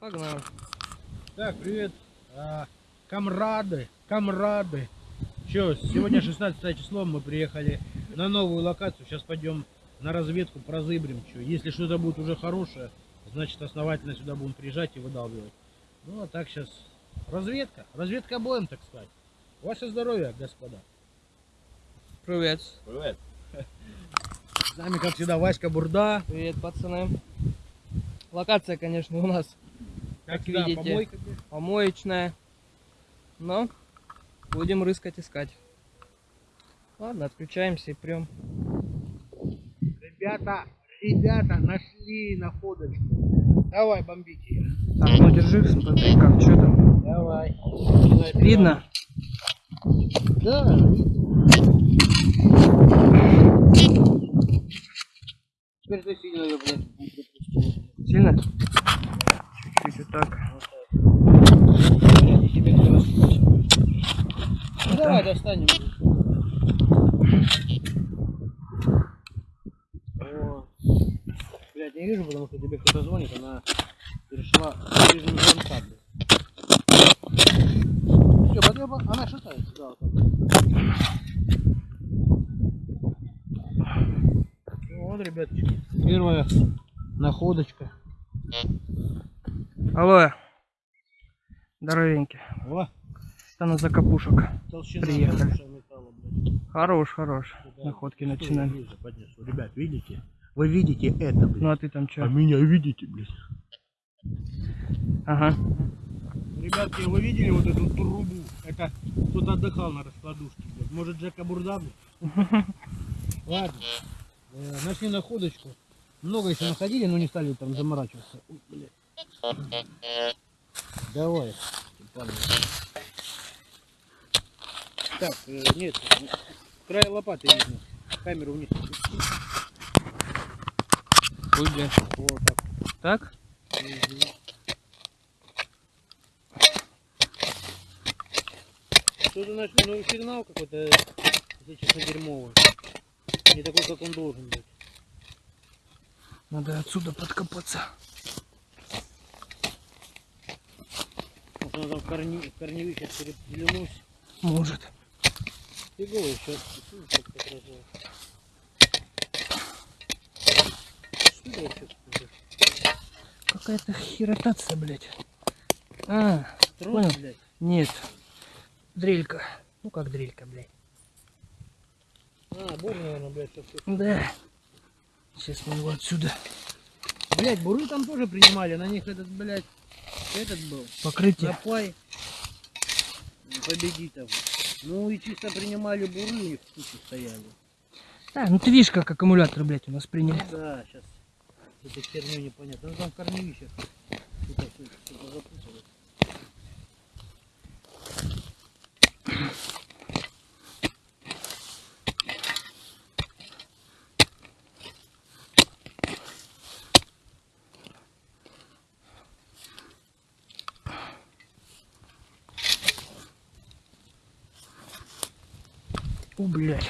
Погнали. Так, привет, а, комрады, комрады. Че, сегодня 16 число, мы приехали на новую локацию. Сейчас пойдем на разведку, прозыбрим. Что. Если что-то будет уже хорошее, значит основательно сюда будем приезжать и выдалбливать. Ну а так сейчас разведка, разведка боем, так сказать. Ваше здоровье, господа. Привет. Привет. С нами, как всегда, Васька Бурда. Привет, пацаны. Локация, конечно, у нас Как всегда, видите. помойка. помоечная. Но будем рыскать, искать. Ладно, отключаемся и прям. Ребята, ребята, нашли находочку. Давай, бомбите ее. Так, ну держи, смотри, как, что там. Давай. Видно? Да. Теперь ты сильно ее, блядь. Сильно? Чуть-чуть вот так. Ну давай достанем. О. Блядь, не вижу, потому что тебе кто-то звонит, она перешла в режим блядь. Всё, потребо... Она шатается, да, вот. Ну Вот, ребятки, первая находочка. Алло. Здоровенький. О, Стану за капушек. толщина Приехали. металла. Хорош, хорош. Да. Находки Что начинаем. Ребят, видите? Вы видите это, блядь? Ну а ты там А что? меня видите, блядь? Ага. Ребятки, вы видели вот эту трубу? Это кто-то отдыхал на раскладушке, блядь. Может, Джека Бурда? Ладно. Э, Нашли находочку. Много еще находили, но не стали там заморачиваться. Давай. Так, э, нет, край лопаты видно. Камеру вниз. Куда? Вот так. Так? Мгм. Что-то нашли, ну сигнал какой-то, если честно, дерьмовый. Не такой, как он должен быть. Надо отсюда подкопаться. Может, она там корни, в корневище переплюнулась. Может. Вообще такое? Какая-то херотация, блядь. А, Трос, Понял. блядь. нет. Дрелька. Ну как дрелька, блядь. А, бур, наверное, блядь, что Да. Сейчас мы его отсюда. Блядь, буры там тоже принимали, на них этот, блядь, этот был. Покрытие. Напай победитов. Ну и чисто принимали буры, них в куче стояли. А, ну ты видишь, как аккумулятор, блядь, у нас приняли. Да, сейчас этой херню непонятно. Ну там в корневищах что-то что-то запуталось. У, блядь.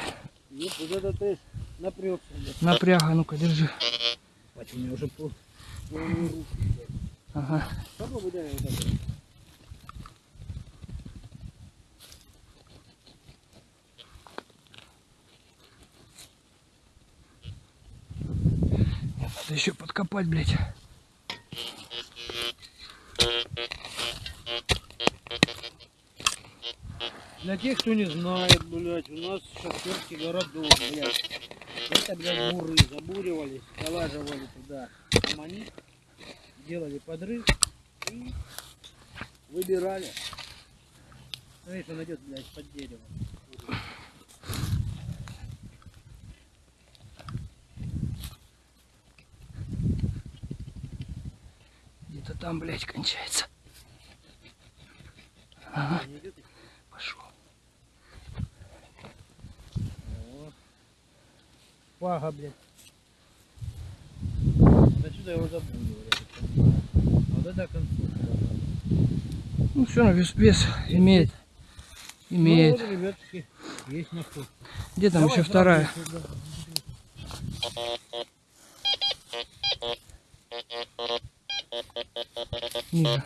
Нет, вот это ты напрягся, блядь. Напряга, ну-ка, держи. Бать, у меня уже пол, руки, блядь. Ага. Попробуй дай вот вот. Надо еще подкопать, блядь. Для тех, кто не знает, блядь, у нас шахтерский городок, блядь. Это, блядь, буры забуривались, залаживали туда аммонит, делали подрыв и выбирали. Смотри, он идет, блядь, под дерево. Где-то там, блядь, кончается. Ага, Не идет? пошел. О. Пага, блядь. Вот Отсюда его. А Вот это конструкция. Ну все, равно вес, вес имеет. Имеет. Ну, вот, есть находка. Где там Давай еще вторая? сюда. Ниже.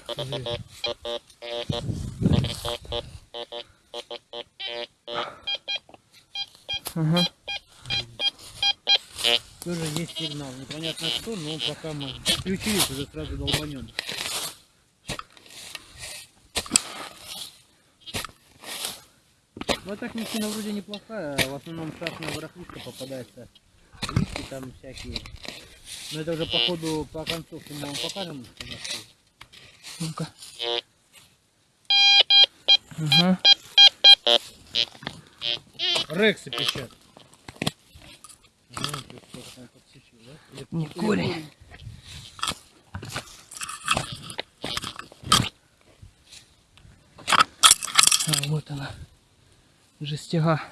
Ага. Тоже есть сигнал. Непонятно что, но пока мы включились, уже сразу долбанем. Вот так мужчина вроде неплохая, а в основном красная барахлишка попадается. Листки там всякие. Но это уже по ходу, по концовке мы вам покажем. Ну-ка. Ага. Рексы пищат. Ага, ты что-то там подсечил, да? Или- Не корень. А, вот она. Жестяга.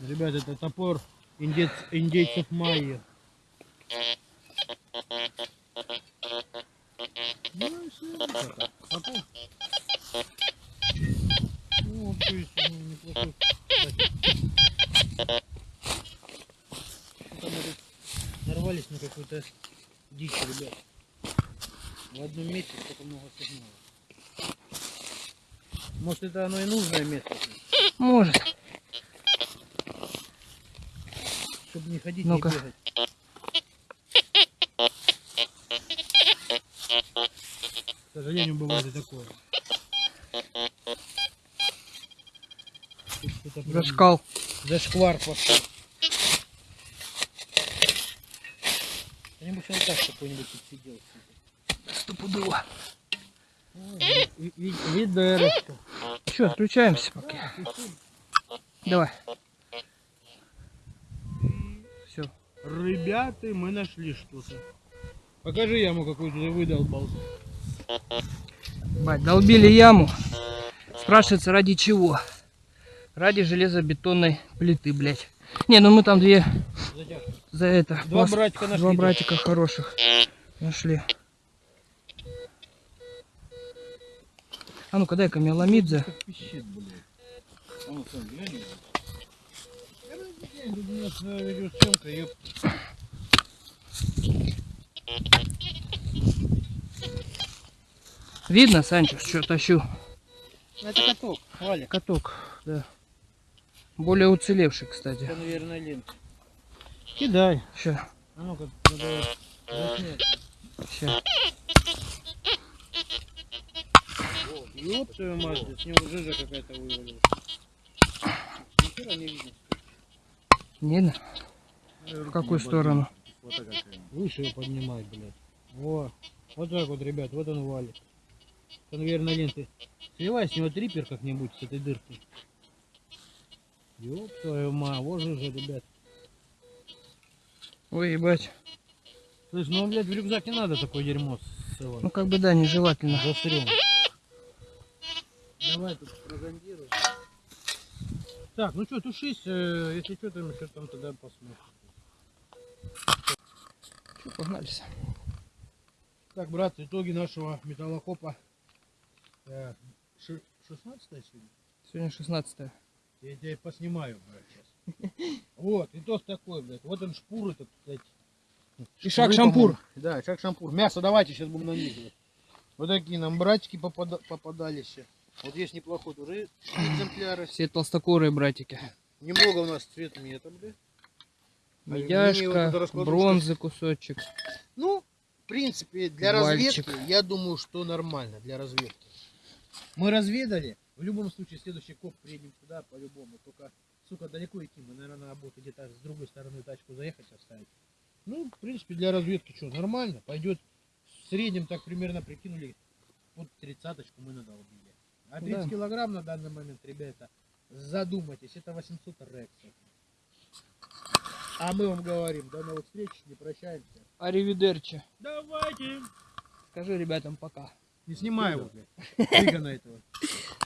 Ребят, это топор индейц, индейцев майя. Ну, вот, то есть, ну, неплохой. кстати. Что-то мы тут на какую-то дичь, ребят. В одном месте столько много сигналов. Может, это оно и нужное место, Может. чтобы не ходить, Ну-ка. не бегать. К сожалению, бывает и такое. Зашкал. Зашквар пошел. Он так какой-нибудь тут сидел. Стопудово. Ви- ви- Видерочка. Че, отключаемся пока. Давай. Все. Ребята, мы нашли что-то. Покажи яму, какую ты выдолбал. Бать, долбили яму. Спрашивается, ради чего? Ради железобетонной плиты, блядь. Не, ну мы там две Затяжка. За это. Два пласт- братика нашли. Два братика хороших. Нашли. А ну-ка дай-ка мне блядь. А ну. Видно, Санчо, что тащу? Ну, Это каток, Валя. Каток, да. Более уцелевший, кстати. Это, наверное, лента. Кидай. Ща, А ну-ка, ща. Ёб твою мать, с него жижа какая-то вывалилась. Нихера не видно. Видно? В какую сторону? Выше его поднимай, блядь. Во. Вот так вот, ребят, вот он валит. Наверное, ленты. Сливай с него трипер как-нибудь с этой дыркой. Ёб твою мать, вот жижа, ребят. Ой, ебать. Слышь, ну, блядь, в рюкзак не надо такое дерьмо ссылать. Ну как бы да, нежелательно. Засрем. Давай тут прозондируем. Так, ну что, тушись, э, если что, там еще там тогда посмотрим. Чё, погнались. Так, брат, итоги нашего металлокопа. Э, ши- 16 сегодня? Сегодня 16 Я тебя поснимаю, блядь, сейчас. Вот, итог такой, блядь. Вот он шпур этот, кстати. И шаг-шампур. Да, шаг шампур. Мясо давайте сейчас будем нанизывать. Вот такие нам братики попада- попадались. Вот есть неплохой уже экземпляры. Все толстокорые братики. Немного у нас цвет мета, блядь. Медяшка, бронзы кусочек. Ну, в принципе, для Вальчик. разведки, я думаю, что нормально для разведки. Мы разведали. В любом случае, следующий коп приедем сюда по-любому. Только, сука, далеко идти. Мы, наверное, надо будет где-то с другой стороны тачку заехать, оставить. Ну, в принципе, для разведки что, нормально. Пойдет в среднем так примерно прикинули. Вот тридцаточку мы надолбили. А 30 Да. килограмм на данный момент, ребята, задумайтесь, это 800 рексов. А мы вам говорим, до новых встреч, не прощаемся. Аривидерчи. Давайте. Скажи ребятам пока. Не снимай его, блядь. Цыгана этого.